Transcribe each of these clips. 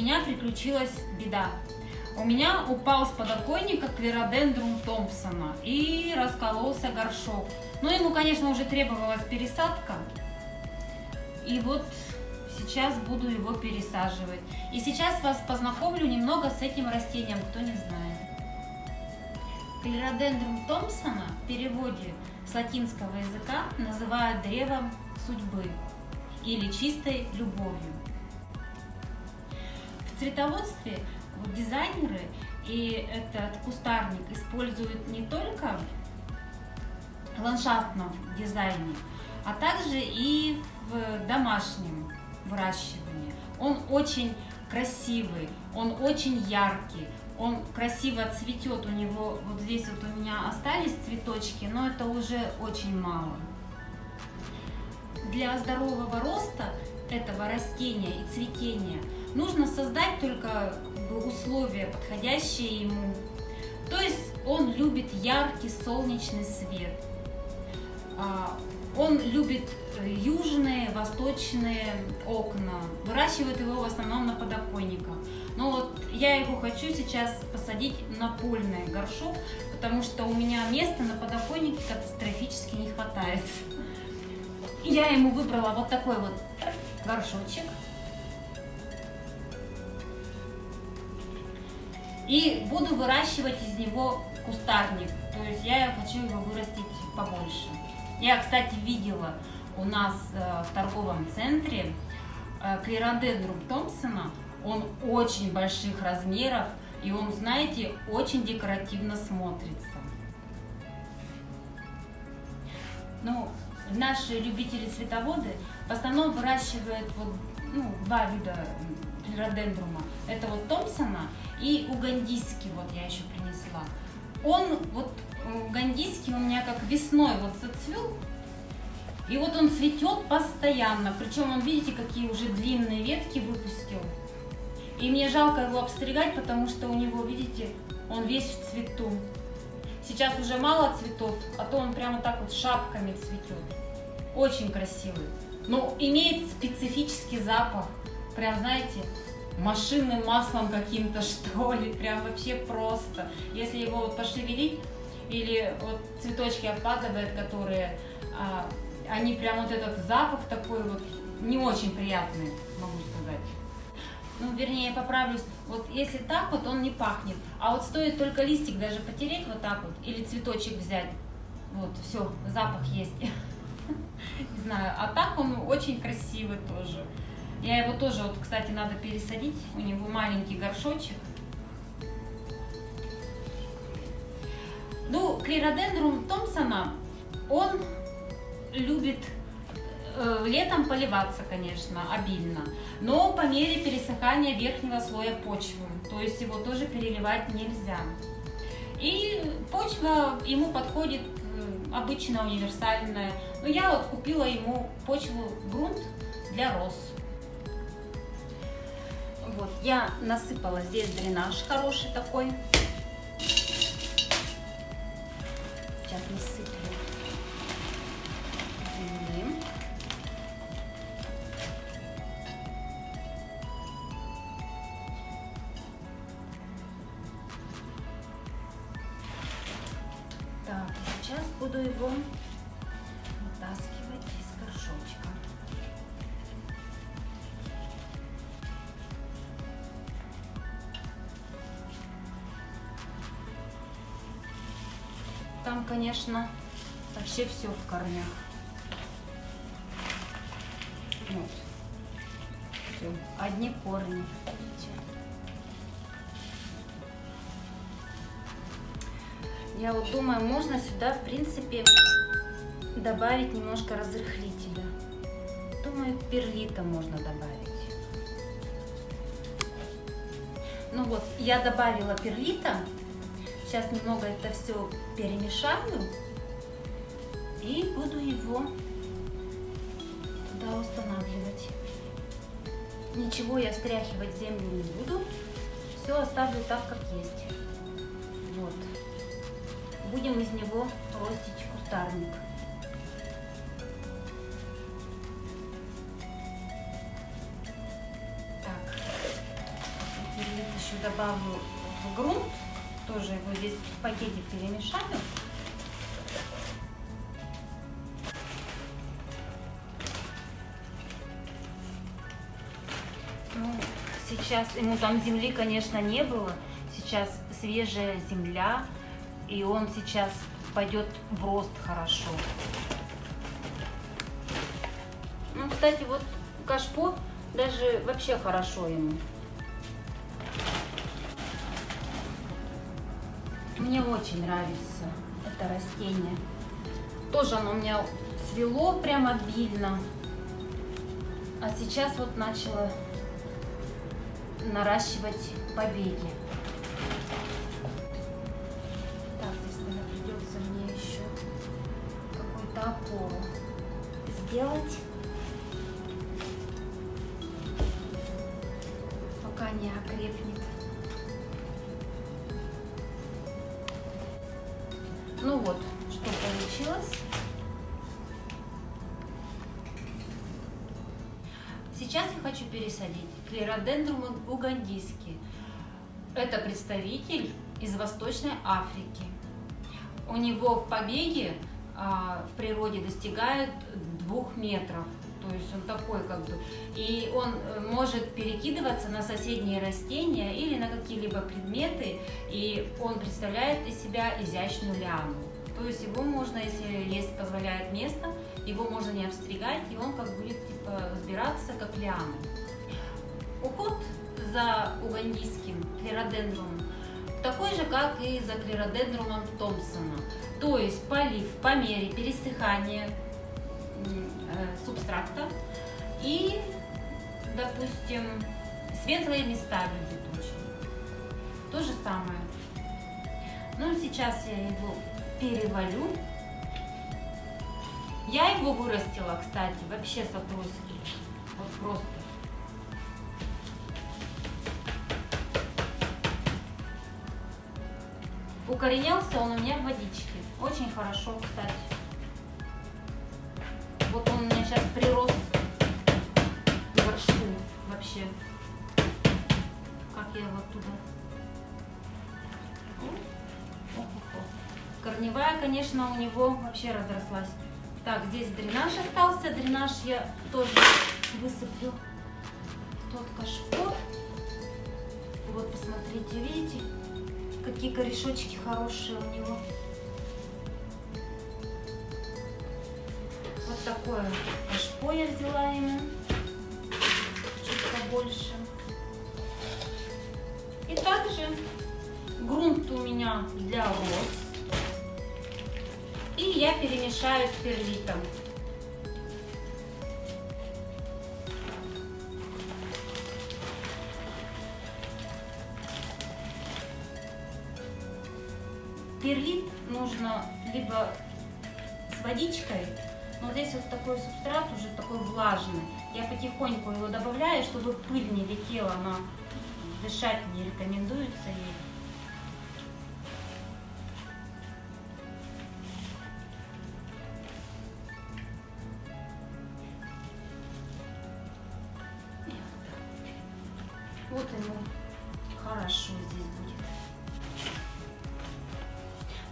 меня приключилась беда. У меня упал с подоконника клеродендрум Томпсона и раскололся горшок. Но ему, конечно, уже требовалась пересадка. И вот сейчас буду его пересаживать. И сейчас вас познакомлю немного с этим растением, кто не знает. Клеродендрум Томпсона в переводе с латинского языка называют древом судьбы или чистой любовью. В цветоводстве дизайнеры и этот кустарник используют не только в ландшафтном дизайне, а также и в домашнем выращивании. Он очень красивый, он очень яркий, он красиво цветет, у него вот здесь вот у меня остались цветочки, но это уже очень мало для здорового роста этого растения и цветения нужно создать только условия, подходящие ему. То есть он любит яркий солнечный свет. А, он любит южные, восточные окна. Выращивают его в основном на подоконниках. Но вот я его хочу сейчас посадить на польный горшок, потому что у меня места на подоконнике катастрофически не хватает. Я ему выбрала вот такой вот горшочек. И буду выращивать из него кустарник. То есть я хочу его вырастить побольше. Я, кстати, видела у нас э, в торговом центре э, клеродендрум Томпсона. Он очень больших размеров и он, знаете, очень декоративно смотрится. Ну, наши любители-цветоводы в основном выращивают вот, ну, два вида клеродендрума. Это вот Томпсона и угандийский, вот я еще принесла. Он, вот угандийский у меня как весной вот зацвел, и вот он цветет постоянно. Причем он, видите, какие уже длинные ветки выпустил. И мне жалко его обстригать, потому что у него, видите, он весь в цвету. Сейчас уже мало цветов, а то он прямо так вот шапками цветет. Очень красивый. Но имеет специфический запах. Прям, знаете, машинным маслом каким-то, что ли. Прям вообще просто. Если его вот пошевелить, или вот цветочки опадывают, которые, а, они прям вот этот запах такой вот не очень приятный, могу сказать. Ну, вернее, я поправлюсь, вот если так вот, он не пахнет. А вот стоит только листик даже потереть вот так вот, или цветочек взять, вот, все, запах есть. Не знаю, а так он очень красивый тоже. Я его тоже, вот, кстати, надо пересадить. У него маленький горшочек. Ну, клеродендрум Томпсона, он любит э, летом поливаться, конечно, обильно, но по мере пересыхания верхнего слоя почвы, то есть его тоже переливать нельзя. И почва ему подходит э, обычно универсальная, но я вот купила ему почву, грунт для роз. Вот, я насыпала здесь дренаж хороший такой. Сейчас насыплю земли. Так, сейчас буду его Там, конечно, вообще все в корнях. Вот. Все, одни корни. Я вот думаю, можно сюда, в принципе, добавить немножко разрыхлителя. Думаю, перлита можно добавить. Ну вот, я добавила перлита. Сейчас немного это все перемешаю. И буду его туда устанавливать. Ничего я стряхивать землю не буду. Все оставлю так, как есть. Вот. Будем из него ростить кустарник. еще добавлю в грунт. Тоже его здесь в пакете перемешаю. Ну, сейчас ему там земли, конечно, не было. Сейчас свежая земля, и он сейчас пойдет в рост хорошо. Ну, кстати, вот кашпо даже вообще хорошо ему. Мне очень нравится это растение. Тоже оно у меня свело прям обильно. А сейчас вот начала наращивать побеги. Так, здесь, наверное, придется мне еще какой-то опору сделать. Пока не окрепнет. Ну вот, что получилось. Сейчас я хочу пересадить клеродендрум угандийский. Это представитель из Восточной Африки. У него в побеге а, в природе достигают двух метров. То есть он такой как бы. И он э, может перекидываться на соседние растения или на какие-либо предметы. И он представляет из себя изящную лиану. То есть его можно, если есть позволяет место, его можно не обстригать, и он как будет типа взбираться как лиана. Уход за угандийским клеродендрумом такой же, как и за клеродендрумом Томпсона. То есть полив по мере пересыхания Э, субстракта и, допустим, светлые места любит очень. То же самое. Ну, сейчас я его перевалю. Я его вырастила, кстати, вообще с отростки. Вот просто. Укоренялся он у меня в водичке. Очень хорошо, кстати. Сейчас прирос к горшку вообще. Как я его оттуда... Корневая, конечно, у него вообще разрослась. Так, здесь дренаж остался. Дренаж я тоже высыплю тот кашпо. Вот, посмотрите, видите, какие корешочки хорошие у него. Такое кашпо я взяла ему, чуть побольше. И также грунт у меня для роз. И я перемешаю с перлитом. Перлит нужно либо с водичкой, но здесь вот такой субстрат уже такой влажный. Я потихоньку его добавляю, чтобы пыль не летела, она дышать не рекомендуется ей. Вот ему хорошо здесь будет.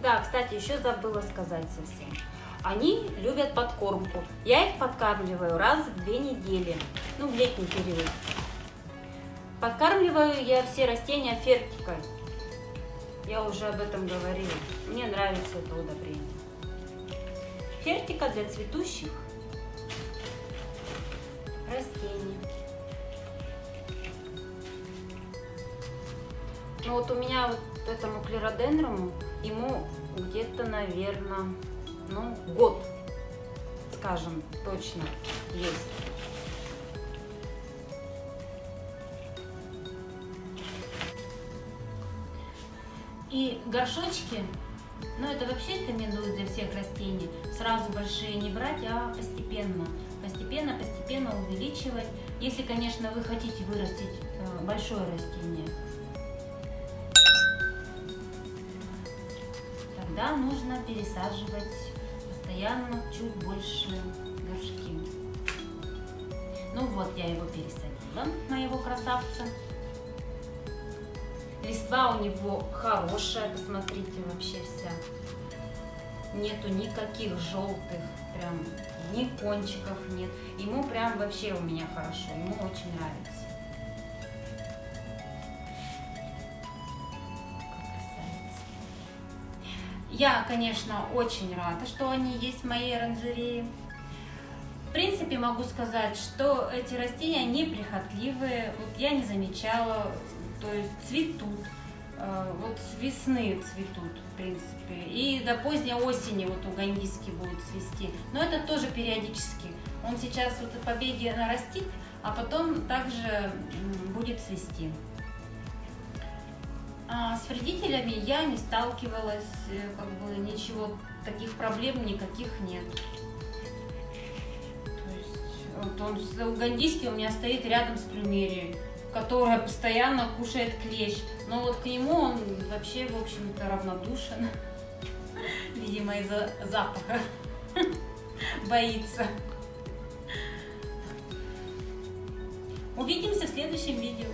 Да, кстати, еще забыла сказать совсем. Они любят подкормку. Я их подкармливаю раз в две недели, ну, в летний период. Подкармливаю я все растения фертикой. Я уже об этом говорила. Мне нравится это удобрение. Фертика для цветущих растений. Ну вот у меня вот этому клеродендруму, ему где-то, наверное, ну, год, скажем, точно есть. И горшочки, ну это вообще рекомендую для всех растений, сразу большие не брать, а постепенно. Постепенно, постепенно увеличивать, если, конечно, вы хотите вырастить э, большое растение. Тогда нужно пересаживать постоянно чуть больше горшки. Ну вот, я его пересадила, моего красавца. Листва у него хорошая, посмотрите, вообще вся. Нету никаких желтых, прям ни кончиков нет. Ему прям вообще у меня хорошо, ему очень нравится. Я, конечно, очень рада, что они есть в моей оранжерее. В принципе, могу сказать, что эти растения неприхотливые. Вот я не замечала, то есть цветут. Э, вот с весны цветут, в принципе. И до поздней осени вот у гандиски будут цвести. Но это тоже периодически. Он сейчас вот в побеге нарастит, а потом также будет цвести. А с вредителями я не сталкивалась, э, как бы ничего, таких проблем никаких нет. То есть, вот он, гандийский у меня стоит рядом с плюмерией, которая постоянно кушает клещ. Но вот к нему он вообще, в общем-то, равнодушен. Видимо, из-за запаха боится. Увидимся в следующем видео.